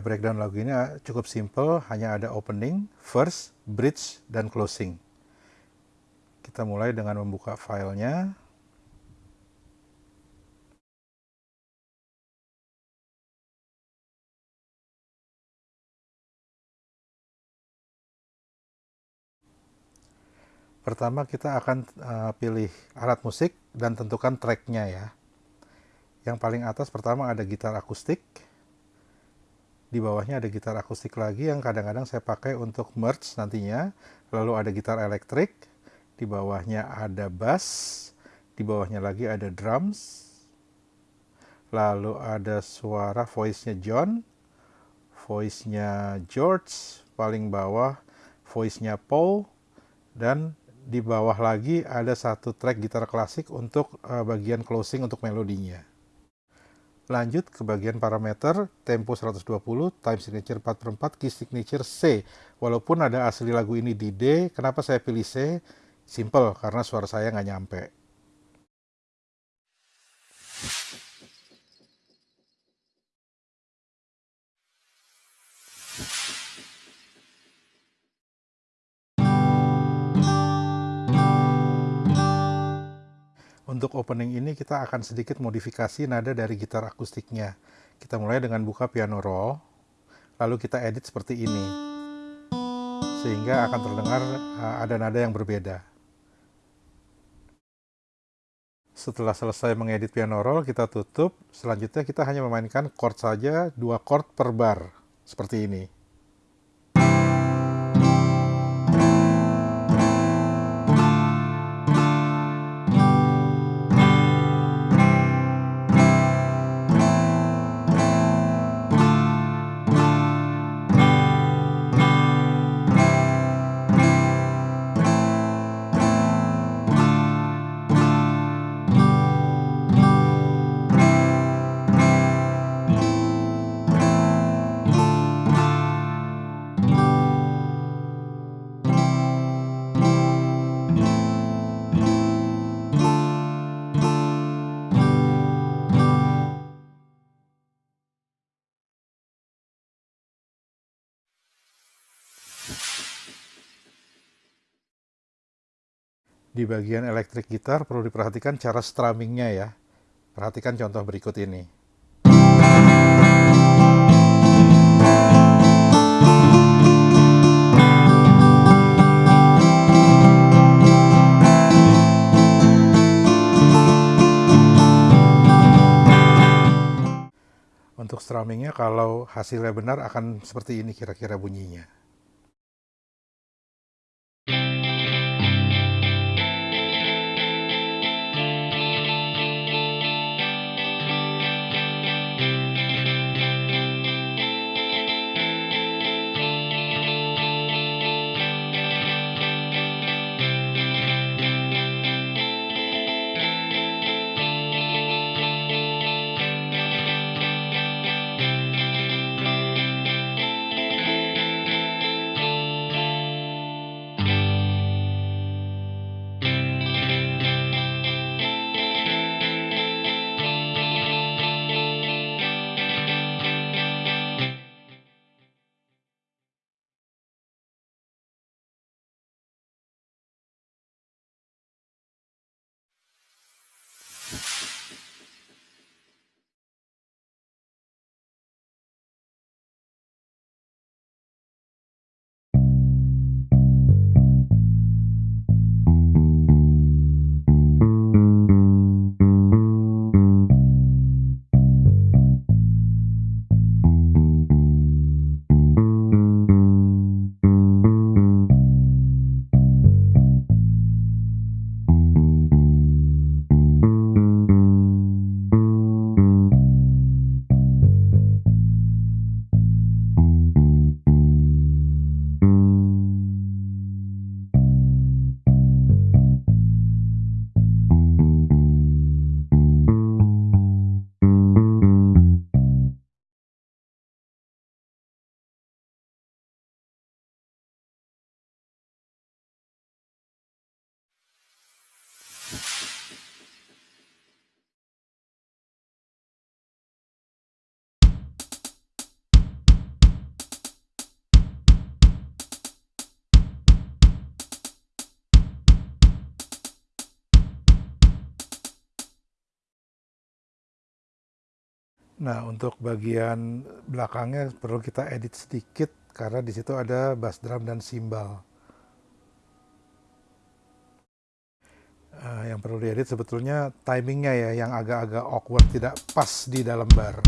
Breakdown lagu ini cukup simple, hanya ada opening, first, bridge, dan closing. Kita mulai dengan membuka filenya. Pertama kita akan uh, pilih alat musik dan tentukan tracknya ya. Yang paling atas pertama ada gitar akustik. Di bawahnya ada gitar akustik lagi yang kadang-kadang saya pakai untuk merge nantinya. Lalu ada gitar elektrik. Di bawahnya ada bass. Di bawahnya lagi ada drums. Lalu ada suara voice-nya John. Voice-nya George. Paling bawah voice-nya Paul. Dan di bawah lagi ada satu track gitar klasik untuk uh, bagian closing untuk melodinya. Lanjut ke bagian parameter, tempo 120, time signature 4 per 4, key signature C. Walaupun ada asli lagu ini di D, kenapa saya pilih C? Simple, karena suara saya nggak nyampe. Untuk opening ini kita akan sedikit modifikasi nada dari gitar akustiknya. Kita mulai dengan buka piano roll, lalu kita edit seperti ini. Sehingga akan terdengar uh, ada nada yang berbeda. Setelah selesai mengedit piano roll, kita tutup. Selanjutnya kita hanya memainkan chord saja, dua chord per bar. Seperti ini. Di bagian elektrik gitar perlu diperhatikan cara strummingnya ya. Perhatikan contoh berikut ini. Untuk strummingnya kalau hasilnya benar akan seperti ini kira-kira bunyinya. Nah, untuk bagian belakangnya perlu kita edit sedikit karena di situ ada bass drum dan cymbal. Uh, yang perlu diedit sebetulnya timingnya ya, yang agak-agak awkward, tidak pas di dalam bar.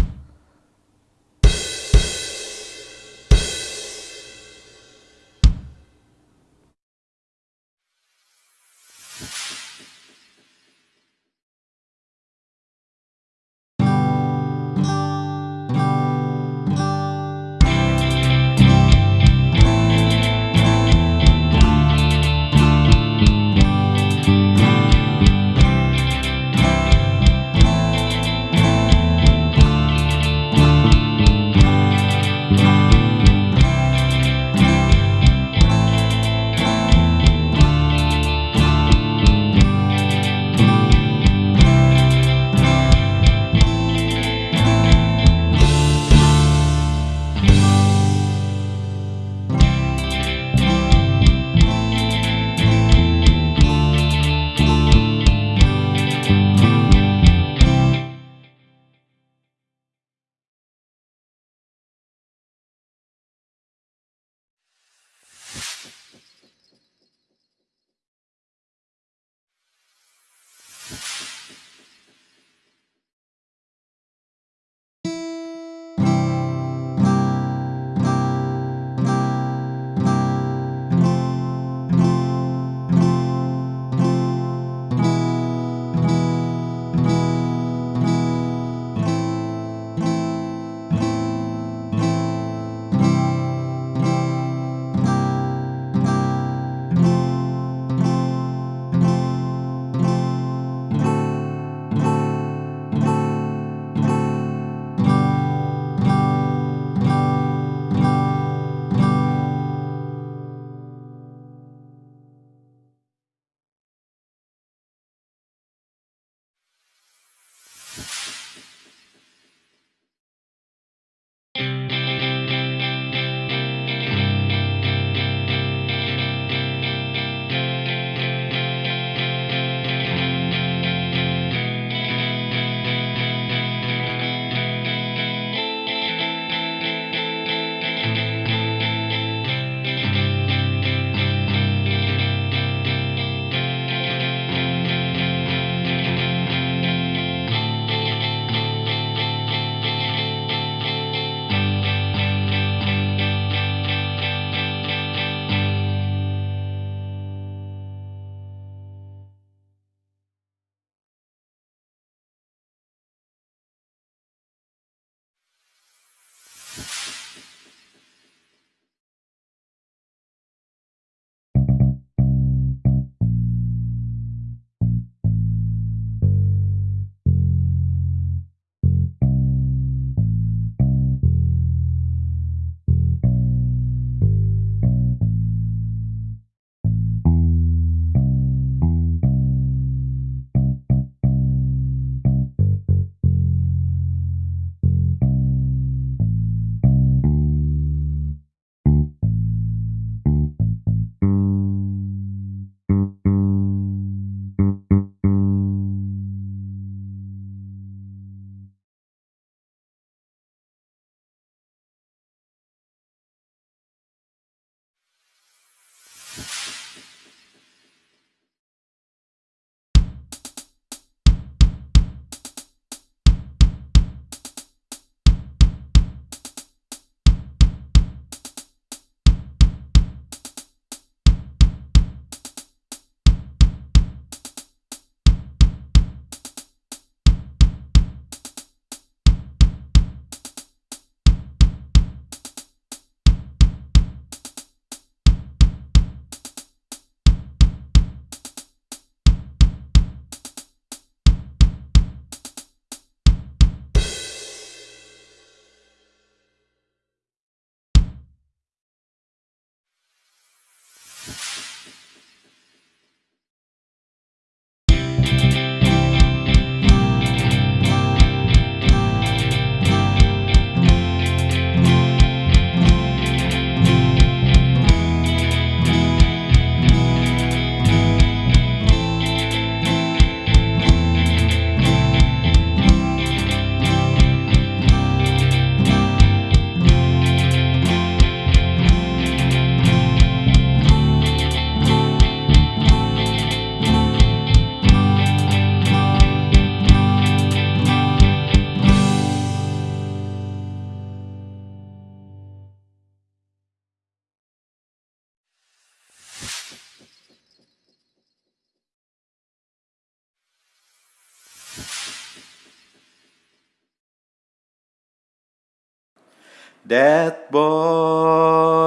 That boy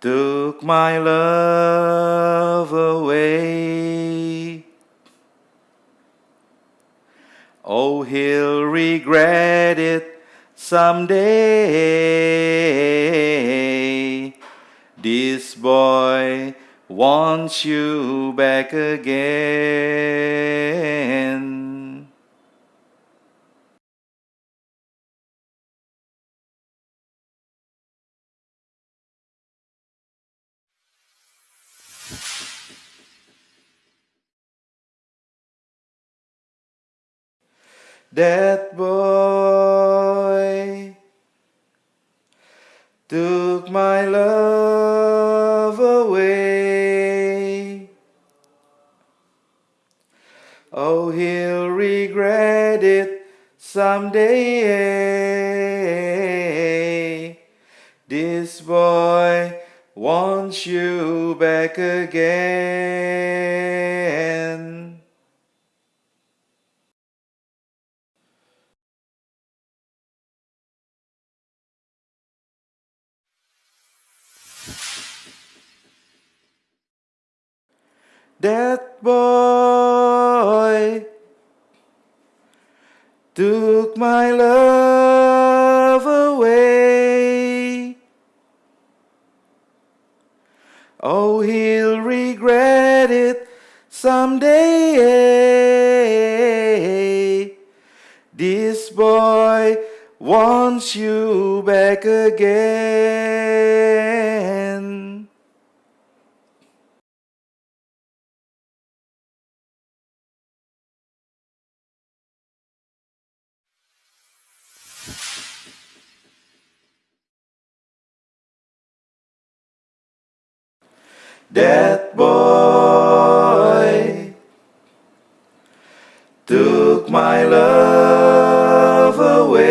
took my love away. Oh, he'll regret it someday. This boy wants you back again. That boy took my love away. Oh, he'll regret it someday. This boy wants you back again. That boy took my love away. Oh, he'll regret it someday. This boy wants you back again. That boy took my love away.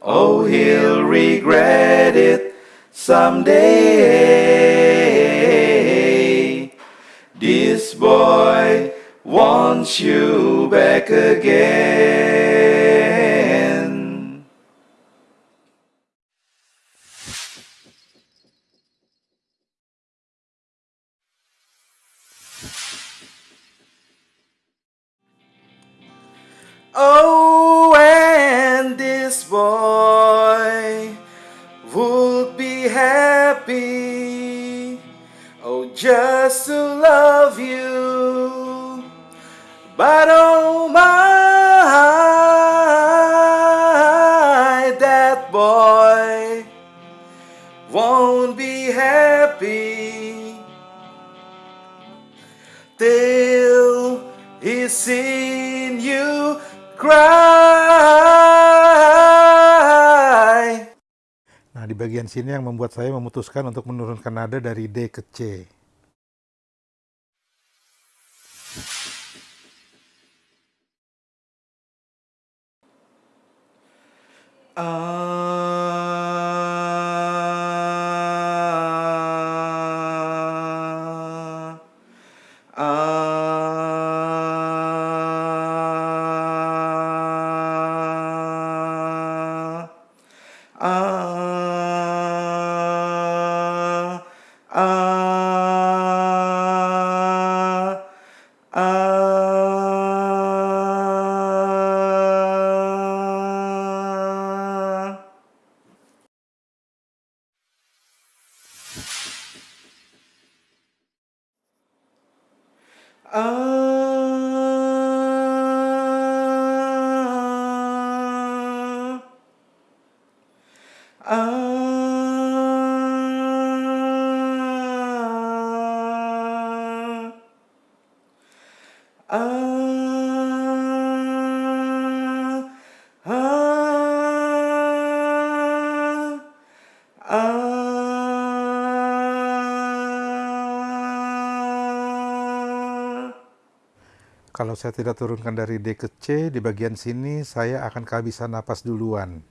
Oh, he'll regret it someday. This boy wants you back again. Oh, and this boy would be happy. Oh, just to love you. But oh di bagian sini yang membuat saya memutuskan untuk menurunkan nada dari D ke C. Ah, Ah, ah, ah, ah. Kalau saya tidak turunkan dari D ke C, di bagian sini saya akan kehabisan napas duluan.